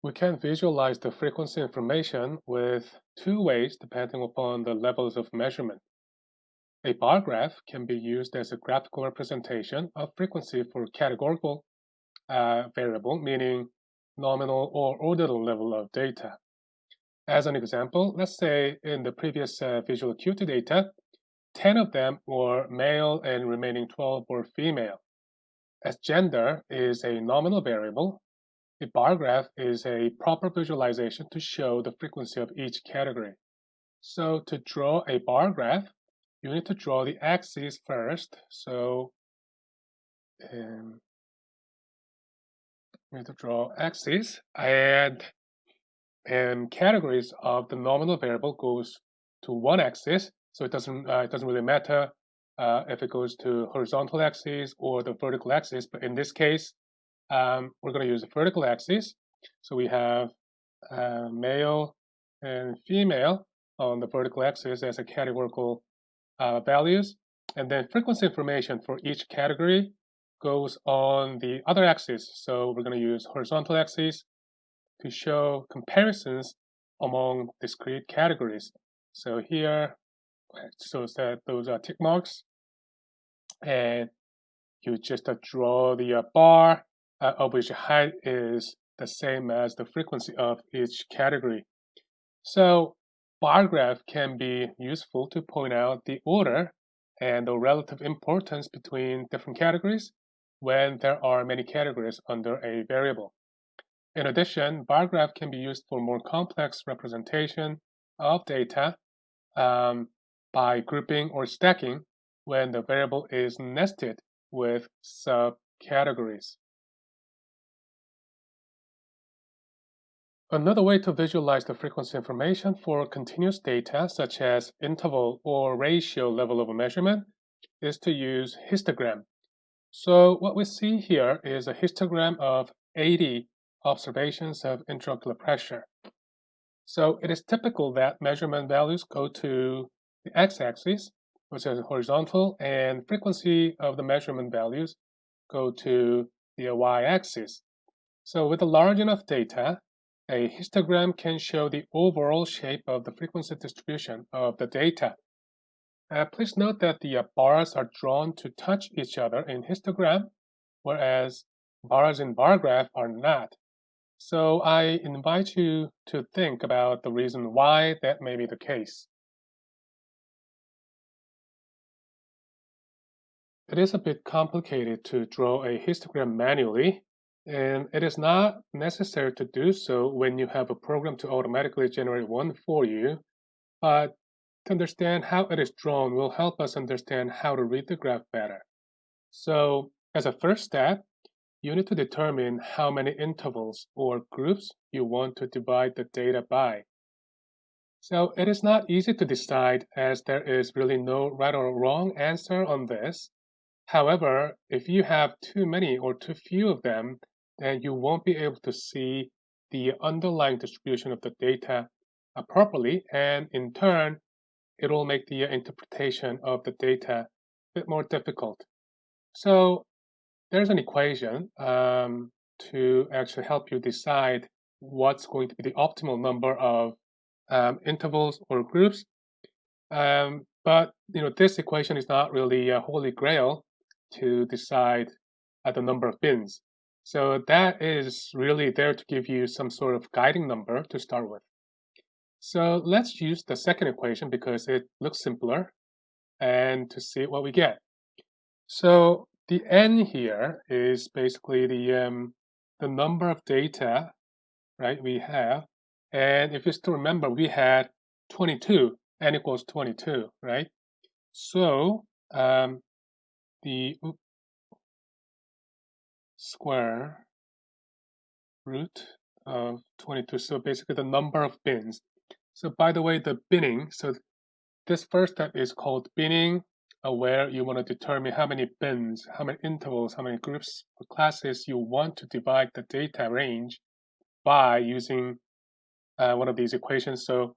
We can visualize the frequency information with two ways depending upon the levels of measurement. A bar graph can be used as a graphical representation of frequency for categorical uh, variable, meaning nominal or ordinal level of data. As an example, let's say in the previous uh, visual acuity data, 10 of them were male and remaining 12 were female. As gender is a nominal variable, a bar graph is a proper visualization to show the frequency of each category. So to draw a bar graph, you need to draw the axes first. So um, you need to draw axes and and categories of the nominal variable goes to one axis. So it doesn't uh, it doesn't really matter uh, if it goes to horizontal axis or the vertical axis. But in this case, um, we're going to use the vertical axis. So we have uh, male and female on the vertical axis as a categorical uh, values. And then frequency information for each category goes on the other axis. So we're going to use horizontal axis to show comparisons among discrete categories. So here shows that those are tick marks. And you just uh, draw the uh, bar uh, of which height is the same as the frequency of each category. So bar graph can be useful to point out the order and the relative importance between different categories when there are many categories under a variable. In addition, bar graph can be used for more complex representation of data um, by grouping or stacking when the variable is nested with subcategories. Another way to visualize the frequency information for continuous data, such as interval or ratio level of a measurement, is to use histogram. So what we see here is a histogram of 80 observations of intraocular pressure. So it is typical that measurement values go to the x-axis, which is horizontal, and frequency of the measurement values go to the y-axis. So with a large enough data, a histogram can show the overall shape of the frequency distribution of the data. Uh, please note that the uh, bars are drawn to touch each other in histogram, whereas bars in bar graph are not. So I invite you to think about the reason why that may be the case. It is a bit complicated to draw a histogram manually, and it is not necessary to do so when you have a program to automatically generate one for you. But to understand how it is drawn will help us understand how to read the graph better. So as a first step, you need to determine how many intervals or groups you want to divide the data by. So it is not easy to decide as there is really no right or wrong answer on this. However, if you have too many or too few of them, then you won't be able to see the underlying distribution of the data uh, properly, and in turn, it will make the interpretation of the data a bit more difficult. So there's an equation um, to actually help you decide what's going to be the optimal number of um, intervals or groups. Um, but you know this equation is not really a holy grail to decide uh, the number of bins. So that is really there to give you some sort of guiding number to start with. So let's use the second equation because it looks simpler and to see what we get. So the n here is basically the um, the number of data, right, we have. And if you still remember, we had 22, n equals 22, right? So um, the square root of 22. So basically the number of bins. So by the way, the binning, so this first step is called binning, uh, where you want to determine how many bins, how many intervals, how many groups or classes you want to divide the data range by using uh, one of these equations. So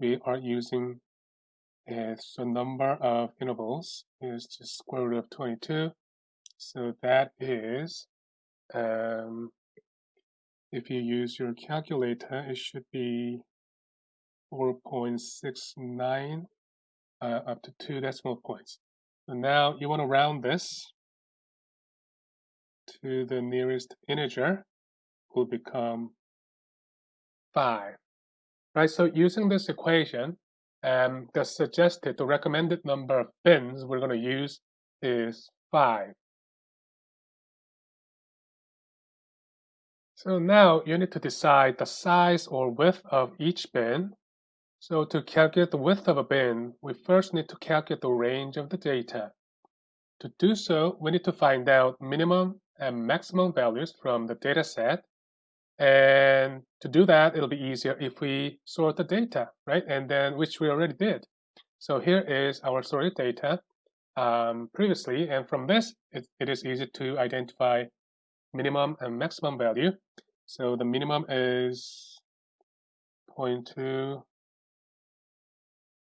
we are using uh, so number of intervals is just square root of 22. So that is um, if you use your calculator, it should be 4.69 uh, up to two decimal points. So now you want to round this to the nearest integer will become 5. Right, so using this equation, um, the suggested, the recommended number of bins we're going to use is 5. So now you need to decide the size or width of each bin. So to calculate the width of a bin, we first need to calculate the range of the data. To do so, we need to find out minimum and maximum values from the data set and to do that, it'll be easier if we sort the data, right? And then, which we already did. So here is our sorted data um, previously. And from this, it, it is easy to identify minimum and maximum value. So the minimum is 0.2,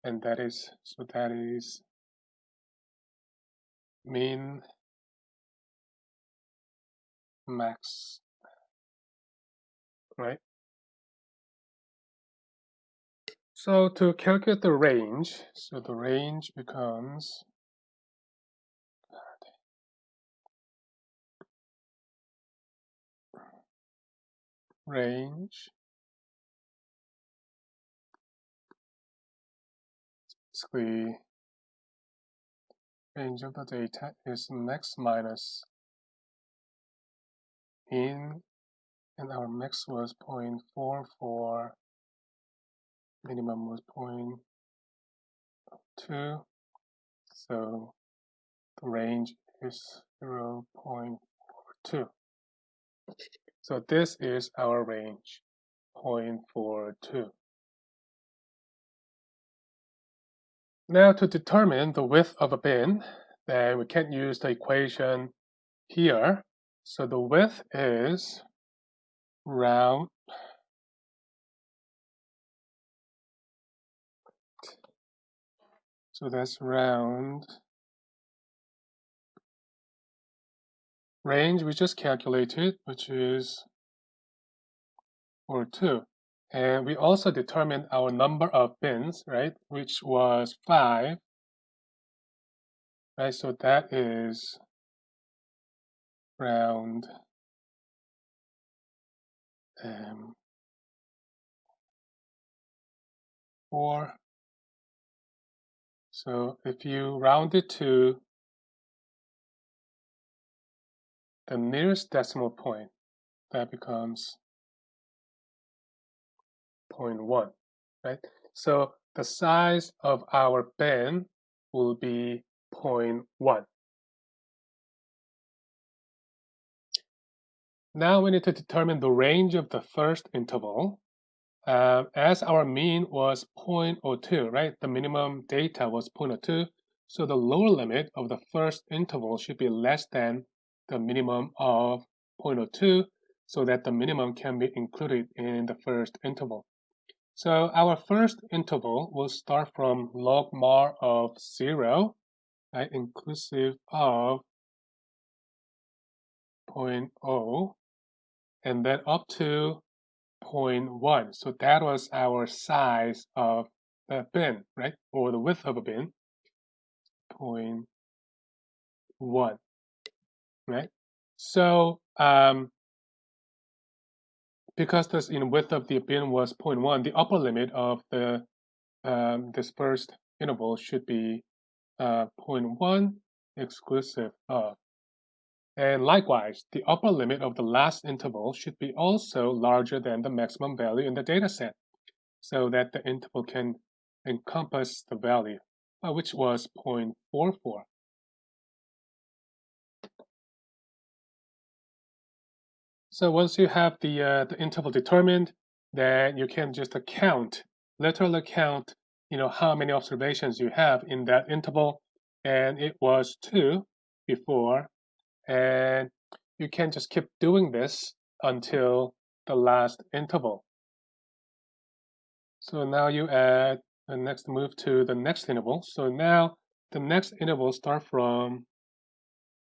and that is, so that is min max right? So to calculate the range, so the range becomes range. Basically range of the data is max minus in and our max was 0.44 minimum was 0.2 so the range is 0.42 so this is our range 0.42 now to determine the width of a bin then we can use the equation here. So the width is round so that's round range we just calculated which is or 2 and we also determined our number of bins right which was 5 right so that is round um, four. So if you round it to the nearest decimal point, that becomes 0.1, right? So the size of our bin will be 0.1. Now we need to determine the range of the first interval. Uh, as our mean was 0.02, right? The minimum data was 0.02. So the lower limit of the first interval should be less than the minimum of 0.02 so that the minimum can be included in the first interval. So our first interval will start from logmar of 0, right, inclusive of 0.0 and then up to 0.1. So that was our size of the bin, right? Or the width of a bin, 0.1, right? So um, because the you know, width of the bin was 0.1, the upper limit of the um, this interval should be uh, 0.1 exclusive of and likewise, the upper limit of the last interval should be also larger than the maximum value in the data set so that the interval can encompass the value, uh, which was 0.44. So once you have the, uh, the interval determined, then you can just count, literally count, you know, how many observations you have in that interval. And it was 2 before and you can just keep doing this until the last interval. So now you add the next move to the next interval. So now the next interval start from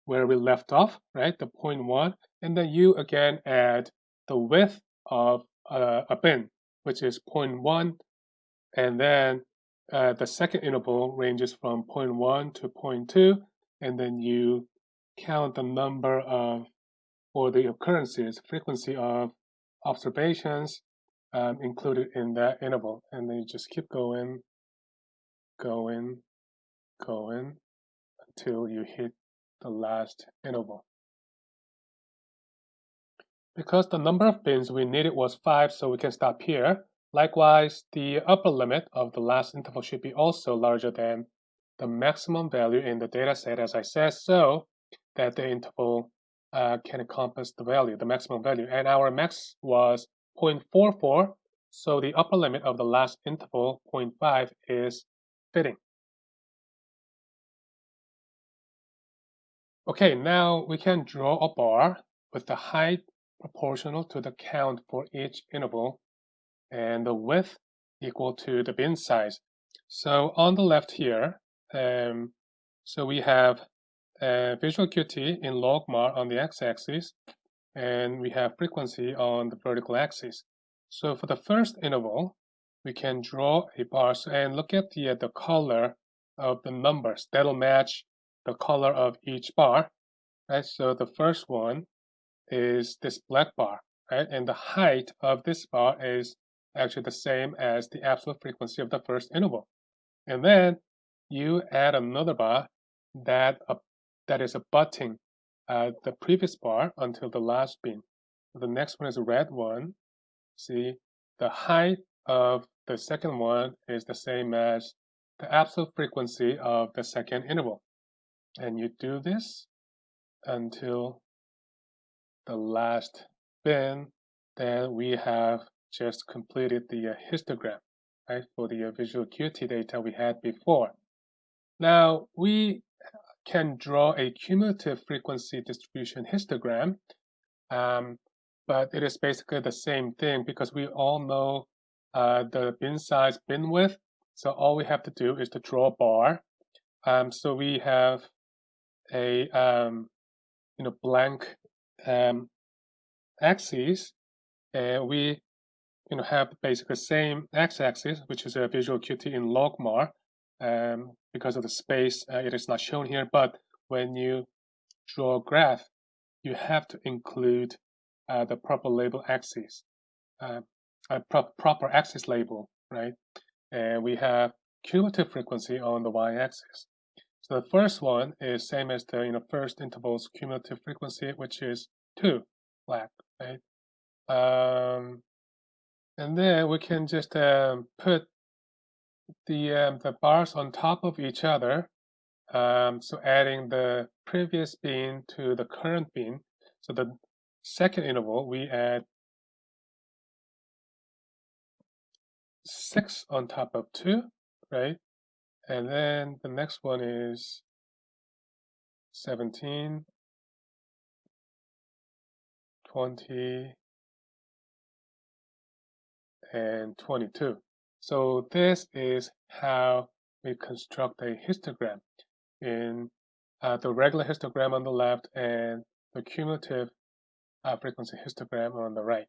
where we left off, right? The point one, and then you again add the width of uh, a bin, which is one, and then uh, the second interval ranges from one to two, and then you count the number of, or the occurrences, frequency of observations um, included in that interval. And then you just keep going, going, going until you hit the last interval. Because the number of bins we needed was 5, so we can stop here. Likewise, the upper limit of the last interval should be also larger than the maximum value in the data set, as I said, so that the interval uh, can encompass the value, the maximum value. And our max was 0.44, so the upper limit of the last interval, 0.5, is fitting. Okay, now we can draw a bar with the height proportional to the count for each interval and the width equal to the bin size. So on the left here, um, so we have uh, visual acuity in logmar on the x-axis, and we have frequency on the vertical axis. So for the first interval, we can draw a bar and look at the, uh, the color of the numbers. That'll match the color of each bar. Right? So the first one is this black bar, right? And the height of this bar is actually the same as the absolute frequency of the first interval. And then you add another bar that uh, that is abutting uh, the previous bar until the last bin. The next one is a red one. See, the height of the second one is the same as the absolute frequency of the second interval. And you do this until the last bin, then we have just completed the uh, histogram, right, for the uh, visual acuity data we had before. Now, we can draw a cumulative frequency distribution histogram, um, but it is basically the same thing because we all know uh, the bin size, bin width. So all we have to do is to draw a bar. Um, so we have a um, you know blank um, axis, and we you know have basically the same x-axis, which is a visual acuity in logmar. Um, because of the space, uh, it is not shown here. But when you draw a graph, you have to include uh, the proper label axis, uh, a pro proper axis label, right? And we have cumulative frequency on the y-axis. So the first one is same as the you know first interval's cumulative frequency, which is two black, right? Um, and then we can just um, put the um, the bars on top of each other. Um, so adding the previous bin to the current bin. So the second interval we add six on top of two, right? And then the next one is 17, 20, and 22. So this is how we construct a histogram in uh, the regular histogram on the left and the cumulative uh, frequency histogram on the right.